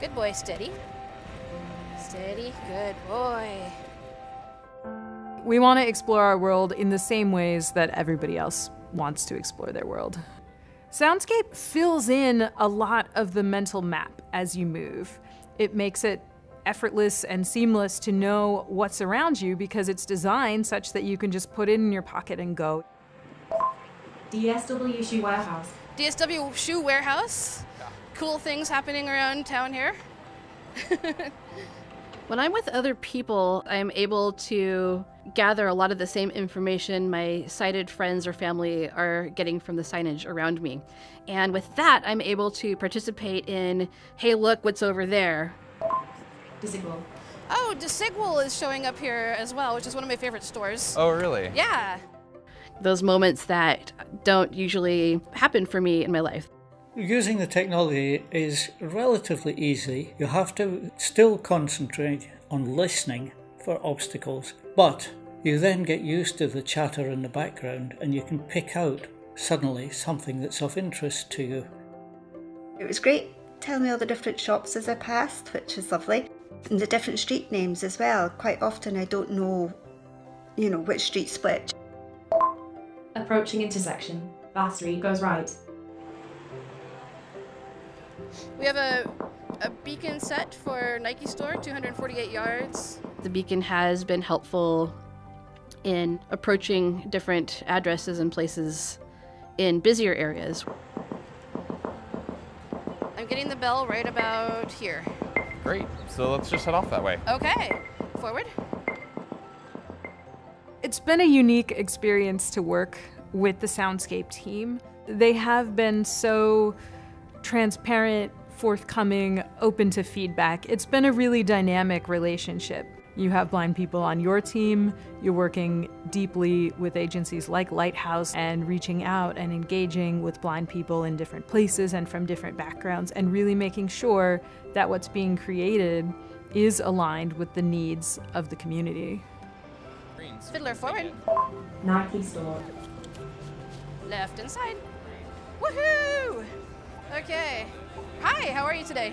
Good boy, steady. Steady, good boy. We want to explore our world in the same ways that everybody else wants to explore their world. Soundscape fills in a lot of the mental map as you move. It makes it effortless and seamless to know what's around you because it's designed such that you can just put it in your pocket and go. DSW Shoe Warehouse. DSW Shoe Warehouse. Cool things happening around town here. when I'm with other people, I'm able to gather a lot of the same information my sighted friends or family are getting from the signage around me. And with that, I'm able to participate in, hey, look what's over there. Desigual. Oh, Desigual is showing up here as well, which is one of my favorite stores. Oh, really? Yeah. Those moments that don't usually happen for me in my life. Using the technology is relatively easy. You have to still concentrate on listening for obstacles, but you then get used to the chatter in the background and you can pick out suddenly something that's of interest to you. It was great telling me all the different shops as I passed, which is lovely. And the different street names as well. Quite often I don't know, you know, which street's which. Approaching intersection. Battery goes right. We have a, a beacon set for Nike store, 248 yards. The beacon has been helpful in approaching different addresses and places in busier areas. I'm getting the bell right about here. Great. So let's just head off that way. Okay, forward. It's been a unique experience to work with the Soundscape team. They have been so transparent, forthcoming, open to feedback. It's been a really dynamic relationship. You have blind people on your team, you're working deeply with agencies like Lighthouse and reaching out and engaging with blind people in different places and from different backgrounds and really making sure that what's being created is aligned with the needs of the community. Fiddler forward. Nike store. Left and side. Woohoo! Okay. Hi, how are you today?